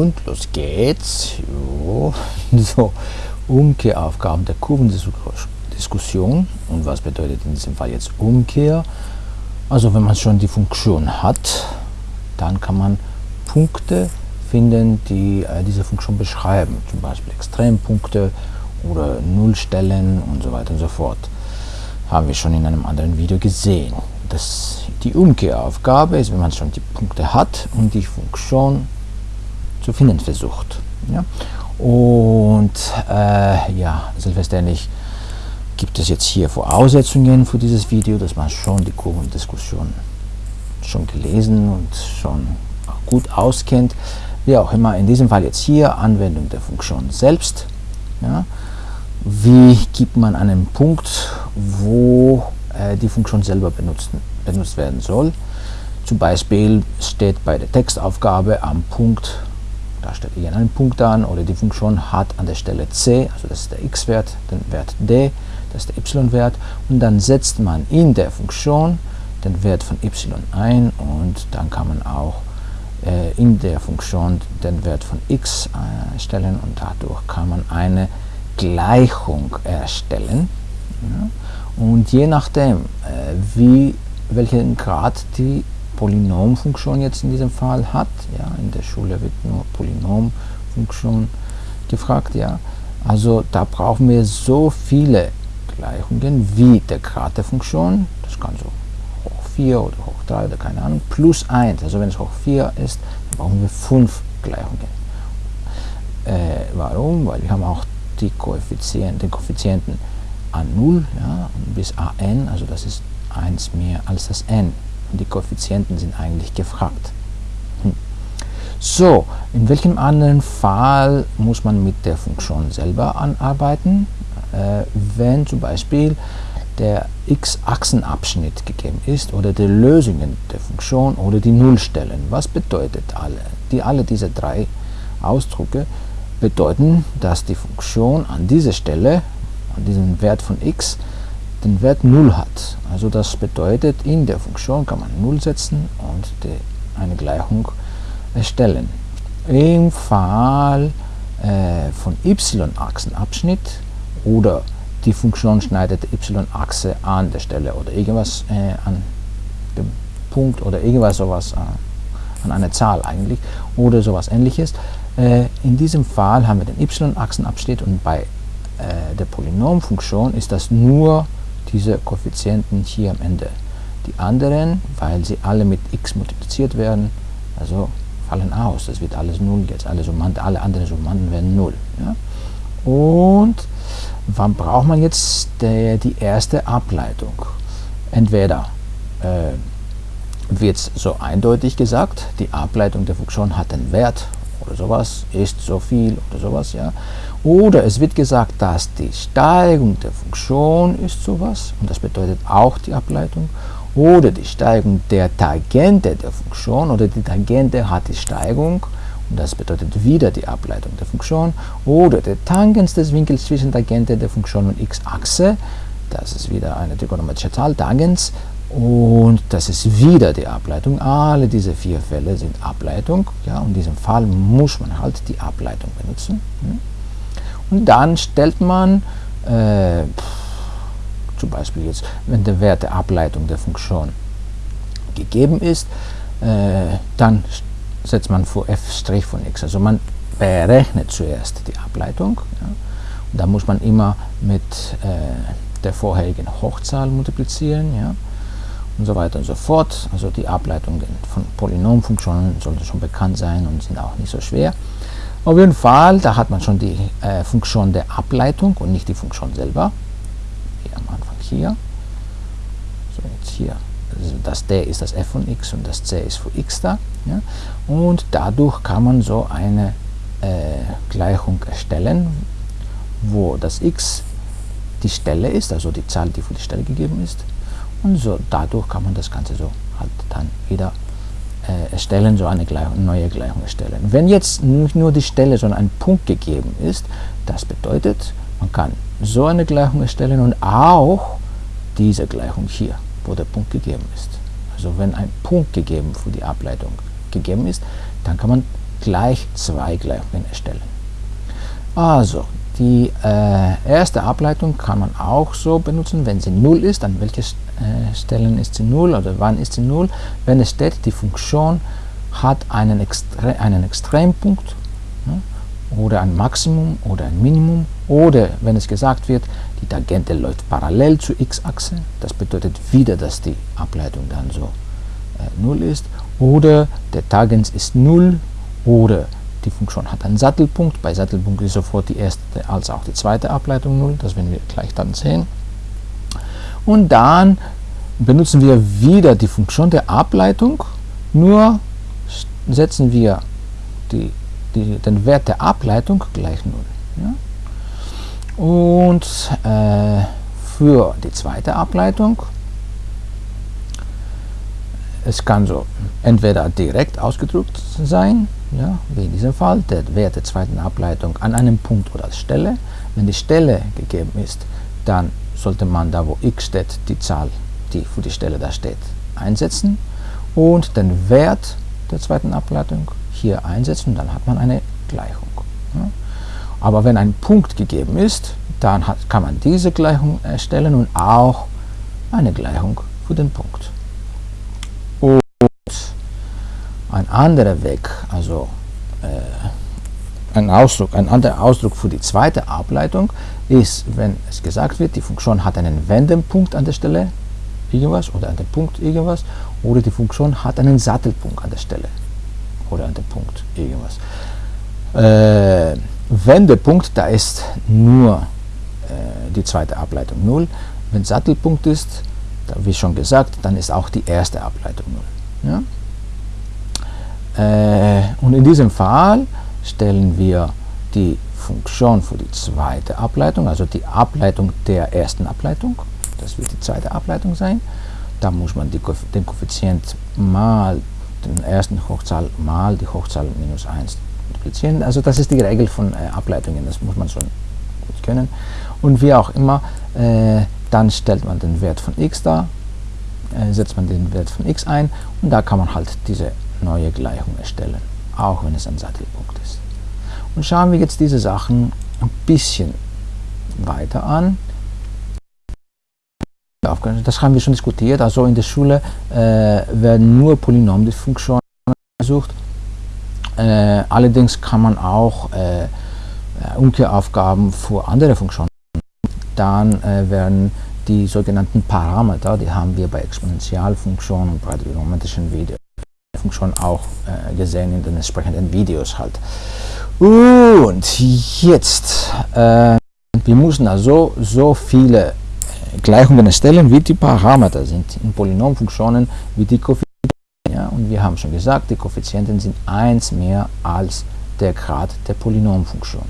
Und los geht's. Jo. So, Umkehraufgaben der Kurvendiskussion. Und was bedeutet in diesem Fall jetzt Umkehr? Also wenn man schon die Funktion hat, dann kann man Punkte finden, die äh, diese Funktion beschreiben. Zum Beispiel Extrempunkte oder Nullstellen und so weiter und so fort. Haben wir schon in einem anderen Video gesehen. Das, die Umkehraufgabe ist, wenn man schon die Punkte hat und die Funktion zu finden versucht. Ja? Und äh, ja, selbstverständlich gibt es jetzt hier Voraussetzungen für dieses Video, dass man schon die Kurvendiskussion schon gelesen und schon gut auskennt. Wie auch immer, in diesem Fall jetzt hier Anwendung der Funktion selbst. Ja. Wie gibt man einen Punkt, wo äh, die Funktion selber benutzt, benutzt werden soll. Zum Beispiel steht bei der Textaufgabe am Punkt da steht irgendein Punkt an oder die Funktion hat an der Stelle c, also das ist der x-Wert, den Wert d, das ist der y-Wert und dann setzt man in der Funktion den Wert von y ein und dann kann man auch äh, in der Funktion den Wert von x erstellen und dadurch kann man eine Gleichung erstellen. Ja. Und je nachdem, äh, wie, welchen Grad die Polynomfunktion jetzt in diesem Fall hat. Ja, in der Schule wird nur Polynomfunktion gefragt. Ja. Also da brauchen wir so viele Gleichungen wie der Grad der Funktion, das kann so hoch 4 oder hoch 3 oder keine Ahnung, plus 1. Also wenn es hoch 4 ist, dann brauchen wir 5 Gleichungen. Äh, warum? Weil wir haben auch die Koeffizienten, den Koeffizienten a0 ja, bis an, also das ist 1 mehr als das n die Koeffizienten sind eigentlich gefragt. Hm. So, in welchem anderen Fall muss man mit der Funktion selber anarbeiten? Äh, wenn zum Beispiel der x-Achsenabschnitt gegeben ist oder die Lösungen der Funktion oder die Nullstellen. Was bedeutet alle? Die, alle diese drei Ausdrücke bedeuten, dass die Funktion an dieser Stelle, an diesem Wert von x, den Wert 0 hat. Also das bedeutet, in der Funktion kann man 0 setzen und die, eine Gleichung erstellen. Im Fall äh, von y-Achsenabschnitt oder die Funktion schneidet y-Achse an der Stelle oder irgendwas äh, an dem Punkt oder irgendwas sowas äh, an einer Zahl eigentlich oder sowas ähnliches. Äh, in diesem Fall haben wir den y-Achsenabschnitt und bei äh, der Polynomfunktion ist das nur diese Koeffizienten hier am Ende. Die anderen, weil sie alle mit x multipliziert werden, also fallen aus. Das wird alles 0 jetzt. Alle, Summanden, alle anderen Summanden werden 0. Ja? Und wann braucht man jetzt der, die erste Ableitung? Entweder äh, wird es so eindeutig gesagt, die Ableitung der Funktion hat einen Wert oder sowas, ist so viel oder sowas, ja. Oder es wird gesagt, dass die Steigung der Funktion ist sowas, und das bedeutet auch die Ableitung, oder die Steigung der Tangente der Funktion, oder die Tangente hat die Steigung, und das bedeutet wieder die Ableitung der Funktion, oder der Tangens des Winkels zwischen Tangente der Funktion und x-Achse, das ist wieder eine trigonometrische Zahl, Tangens, und das ist wieder die Ableitung. Alle diese vier Fälle sind Ableitung. Ja, in diesem Fall muss man halt die Ableitung benutzen. Hm. Und dann stellt man, äh, zum Beispiel jetzt, wenn der Wert der Ableitung der Funktion gegeben ist, äh, dann setzt man vor f' von x. Also man berechnet zuerst die Ableitung. Ja, und da muss man immer mit äh, der vorherigen Hochzahl multiplizieren. Ja, und so weiter und so fort. Also die Ableitungen von Polynomfunktionen sollten schon bekannt sein und sind auch nicht so schwer. Auf jeden Fall, da hat man schon die äh, Funktion der Ableitung und nicht die Funktion selber. Hier am Anfang hier. So, jetzt hier. Also das d ist das f von x und das c ist für x da. Ja? Und dadurch kann man so eine äh, Gleichung erstellen, wo das x die Stelle ist, also die Zahl, die für die Stelle gegeben ist, und so dadurch kann man das Ganze so halt dann wieder äh, erstellen, so eine Gleichung, neue Gleichung erstellen. Wenn jetzt nicht nur die Stelle, sondern ein Punkt gegeben ist, das bedeutet, man kann so eine Gleichung erstellen und auch diese Gleichung hier, wo der Punkt gegeben ist. Also wenn ein Punkt gegeben für die Ableitung gegeben ist, dann kann man gleich zwei Gleichungen erstellen. Also, die äh, erste Ableitung kann man auch so benutzen, wenn sie 0 ist, an welchen äh, Stellen ist sie 0 oder wann ist sie 0. Wenn es steht, die Funktion hat einen, Extre einen Extrempunkt ja, oder ein Maximum oder ein Minimum oder wenn es gesagt wird, die Tangente läuft parallel zur x-Achse, das bedeutet wieder, dass die Ableitung dann so äh, 0 ist oder der Tangens ist 0 oder die Funktion hat einen Sattelpunkt, bei Sattelpunkt ist sofort die erste als auch die zweite Ableitung 0, das werden wir gleich dann sehen. Und dann benutzen wir wieder die Funktion der Ableitung, nur setzen wir die, die, den Wert der Ableitung gleich 0. Ja? Und äh, für die zweite Ableitung, es kann so entweder direkt ausgedrückt sein, ja, wie in diesem Fall, der Wert der zweiten Ableitung an einem Punkt oder Stelle. Wenn die Stelle gegeben ist, dann sollte man da, wo x steht, die Zahl, die für die Stelle da steht, einsetzen und den Wert der zweiten Ableitung hier einsetzen, dann hat man eine Gleichung. Aber wenn ein Punkt gegeben ist, dann hat, kann man diese Gleichung erstellen und auch eine Gleichung für den Punkt. Und ein anderer Weg, also äh, ein Ausdruck, ein anderer Ausdruck für die zweite Ableitung ist, wenn es gesagt wird, die Funktion hat einen Wendepunkt an der Stelle irgendwas oder an dem Punkt irgendwas oder die Funktion hat einen Sattelpunkt an der Stelle oder an dem Punkt irgendwas. Äh, Wendepunkt, da ist nur äh, die zweite Ableitung 0. Wenn Sattelpunkt ist, da, wie schon gesagt, dann ist auch die erste Ableitung 0. Ja? Äh, und in diesem Fall stellen wir die Funktion für die zweite Ableitung, also die Ableitung der ersten Ableitung, das wird die zweite Ableitung sein. Da muss man die, den Koeffizient mal den ersten Hochzahl mal die Hochzahl minus 1 multiplizieren. Also das ist die Regel von äh, Ableitungen, das muss man schon gut können. Und wie auch immer, äh, dann stellt man den Wert von x da, äh, setzt man den Wert von x ein und da kann man halt diese neue Gleichung erstellen, auch wenn es ein Sattelpunkt ist. Und schauen wir jetzt diese Sachen ein bisschen weiter an. Das haben wir schon diskutiert. Also in der Schule äh, werden nur Polynomfunktionen gesucht. Äh, allerdings kann man auch äh, Umkehraufgaben für andere Funktionen. Dann äh, werden die sogenannten Parameter, die haben wir bei Exponentialfunktionen und bei trigonometrischen Videofunktionen auch äh, gesehen in den entsprechenden Videos halt. Und jetzt, äh, wir müssen also so viele Gleichungen erstellen, wie die Parameter sind in Polynomfunktionen, wie die Koeffizienten. Ja, und wir haben schon gesagt, die Koeffizienten sind 1 mehr als der Grad der Polynomfunktion.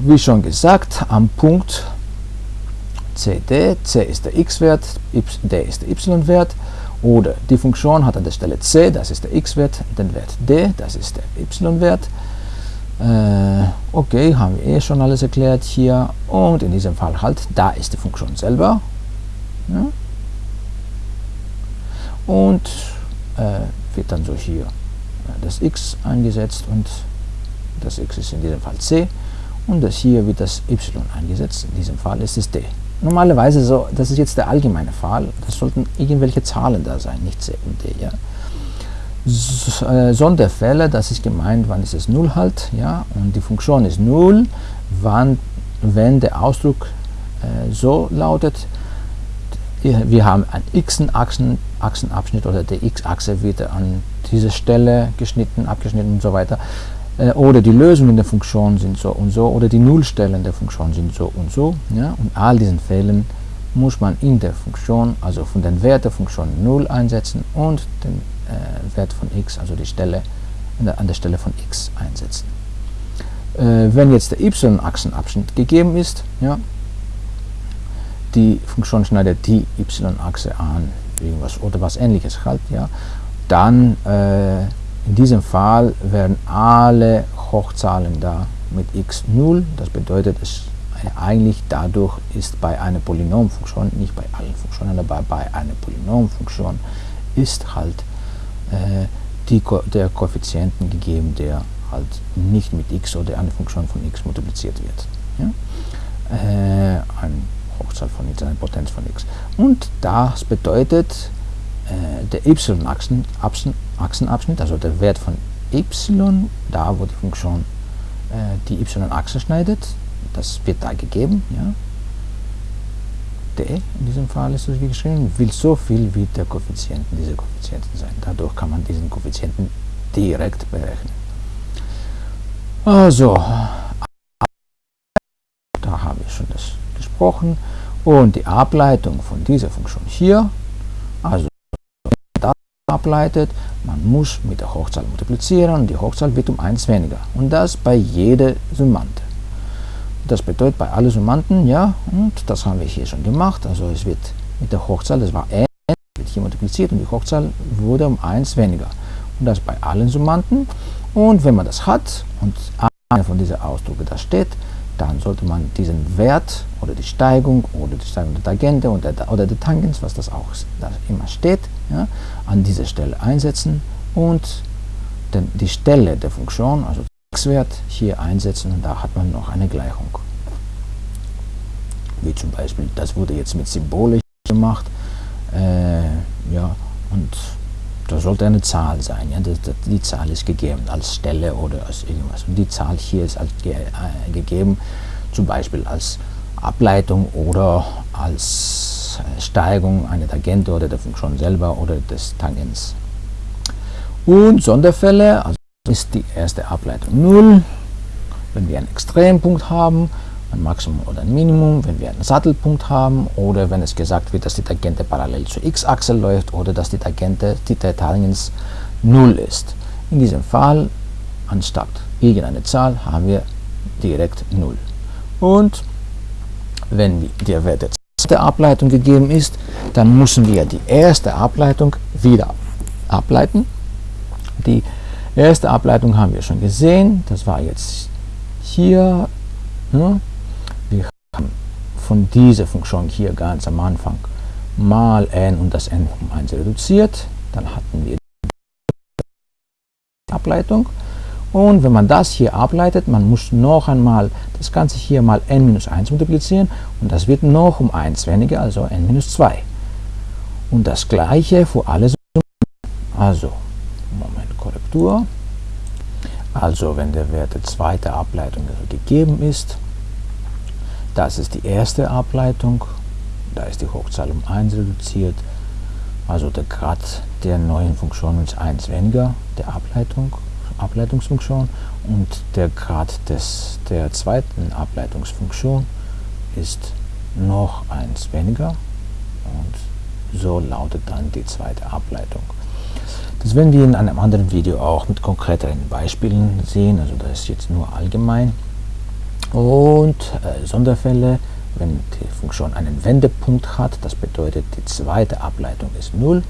Wie schon gesagt, am Punkt CD, C ist der x-Wert, D ist der y-Wert, oder die Funktion hat an der Stelle c, das ist der x-Wert, den Wert d, das ist der y-Wert. Äh, okay, haben wir eh schon alles erklärt hier. Und in diesem Fall halt, da ist die Funktion selber. Ja. Und äh, wird dann so hier äh, das x eingesetzt und das x ist in diesem Fall c und das hier wird das y eingesetzt, in diesem Fall ist es d. Normalerweise so, das ist jetzt der allgemeine Fall, das sollten irgendwelche Zahlen da sein, nicht c und d. Äh, Sonderfälle, das ist gemeint, wann ist es 0 halt, ja, und die Funktion ist 0, wann, wenn der Ausdruck äh, so lautet, wir haben einen x-Achsenabschnitt oder die x-Achse wird an dieser Stelle geschnitten, abgeschnitten und so weiter. Äh, oder die Lösungen der Funktion sind so und so oder die Nullstellen der Funktion sind so und so. Ja? Und all diesen Fällen muss man in der Funktion, also von den Wert der Funktion 0 einsetzen und den äh, Wert von x, also die Stelle an der Stelle von x einsetzen. Äh, wenn jetzt der y-Achsenabschnitt gegeben ist, ja, die Funktion schneidet die y-Achse an, irgendwas oder was ähnliches halt, ja, dann äh, in diesem Fall werden alle Hochzahlen da mit x 0. Das bedeutet, es eigentlich dadurch ist bei einer Polynomfunktion, nicht bei allen Funktionen, aber bei einer Polynomfunktion ist halt äh, die, der Koeffizienten gegeben, der halt nicht mit x oder eine Funktion von x multipliziert wird. Ja? Äh, ein Hochzahl von x, eine Potenz von x. Und das bedeutet, äh, der y-Achsenabschnitt, also der Wert von y, da wo die Funktion äh, die y-Achse schneidet, das wird da gegeben, ja. d in diesem Fall ist das wie geschrieben, will so viel wie der Koeffizienten, diese Koeffizienten sein. Dadurch kann man diesen Koeffizienten direkt berechnen. Also, da habe ich schon das gesprochen. Und die Ableitung von dieser Funktion hier, also ableitet, man muss mit der Hochzahl multiplizieren und die Hochzahl wird um 1 weniger. Und das bei jeder Summante. Das bedeutet bei allen Summanden, ja, und das haben wir hier schon gemacht, also es wird mit der Hochzahl, das war n, wird hier multipliziert und die Hochzahl wurde um 1 weniger. Und das bei allen Summanden. Und wenn man das hat und einer von diesen Ausdrücken da steht, dann sollte man diesen Wert oder die Steigung oder die Steigung der Tangente oder der, oder der Tangens, was das auch da immer steht, ja, an dieser Stelle einsetzen und den, die Stelle der Funktion, also x-Wert, hier einsetzen und da hat man noch eine Gleichung. Wie zum Beispiel, das wurde jetzt mit symbolisch gemacht, äh, ja, und da sollte eine Zahl sein. Ja? Das, das, die Zahl ist gegeben als Stelle oder als irgendwas. Und die Zahl hier ist als ge äh, gegeben, zum Beispiel als Ableitung oder als äh, Steigung einer Tangente oder der Funktion selber oder des Tangens. Und Sonderfälle, also ist die erste Ableitung 0. Wenn wir einen Extrempunkt haben, ein Maximum oder ein Minimum, wenn wir einen Sattelpunkt haben oder wenn es gesagt wird, dass die Tangente parallel zur x-Achse läuft oder dass die Tangente, Tangens 0 ist. In diesem Fall, anstatt irgendeine Zahl, haben wir direkt 0. Und wenn der Wert der zweiten Ableitung gegeben ist, dann müssen wir die erste Ableitung wieder ableiten. Die erste Ableitung haben wir schon gesehen, das war jetzt hier. Ne? Von dieser Funktion hier ganz am Anfang mal n und das n um 1 reduziert, dann hatten wir die Ableitung. Und wenn man das hier ableitet, man muss noch einmal das Ganze hier mal n minus 1 multiplizieren und das wird noch um 1 weniger, also n minus 2. Und das gleiche für alle Summen. Also, Moment, Korrektur. Also, wenn der Wert der zweiten Ableitung gegeben ist, das ist die erste Ableitung. Da ist die Hochzahl um 1 reduziert. Also der Grad der neuen Funktion ist 1 weniger, der Ableitung, Ableitungsfunktion. Und der Grad des, der zweiten Ableitungsfunktion ist noch 1 weniger. Und so lautet dann die zweite Ableitung. Das werden wir in einem anderen Video auch mit konkreteren Beispielen sehen. Also das ist jetzt nur allgemein. Und äh, Sonderfälle, wenn die Funktion einen Wendepunkt hat, das bedeutet die zweite Ableitung ist 0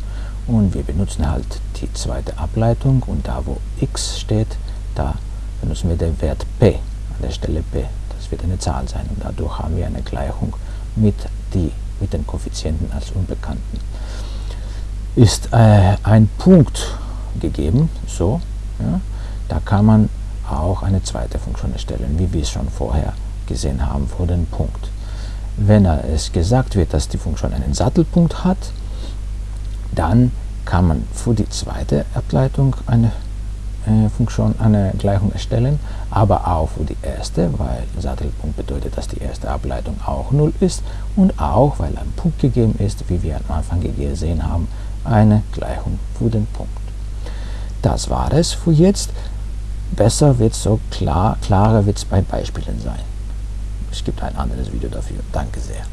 und wir benutzen halt die zweite Ableitung und da wo x steht, da benutzen wir den Wert p, an der Stelle p. Das wird eine Zahl sein und dadurch haben wir eine Gleichung mit, die, mit den Koeffizienten als Unbekannten. Ist äh, ein Punkt gegeben, so, ja, da kann man auch eine zweite Funktion erstellen, wie wir es schon vorher gesehen haben vor dem Punkt. Wenn es gesagt wird, dass die Funktion einen Sattelpunkt hat, dann kann man für die zweite Ableitung eine äh, Funktion, eine Gleichung erstellen, aber auch für die erste, weil Sattelpunkt bedeutet, dass die erste Ableitung auch 0 ist und auch, weil ein Punkt gegeben ist, wie wir am Anfang gesehen haben, eine Gleichung für den Punkt. Das war es für jetzt besser wird es so klar, klarer wird es bei Beispielen sein. Es gibt ein anderes Video dafür. Danke sehr.